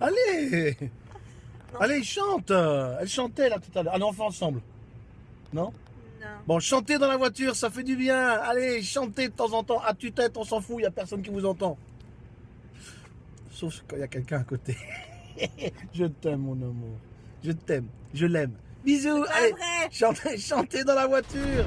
Allez Allez, chante Elle chantait là tout à l'heure. Ah non, on fait ensemble. Non? Non. Bon, chantez dans la voiture, ça fait du bien. Allez, chantez de temps en temps. À tue-tête, on s'en fout, il n'y a personne qui vous entend. Sauf quand il y a quelqu'un à côté. je t'aime, mon amour. Je t'aime. Je l'aime. Bisous. Allez, chantez, chantez dans la voiture.